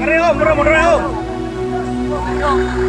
Arriba, vamos, vamos, arriba.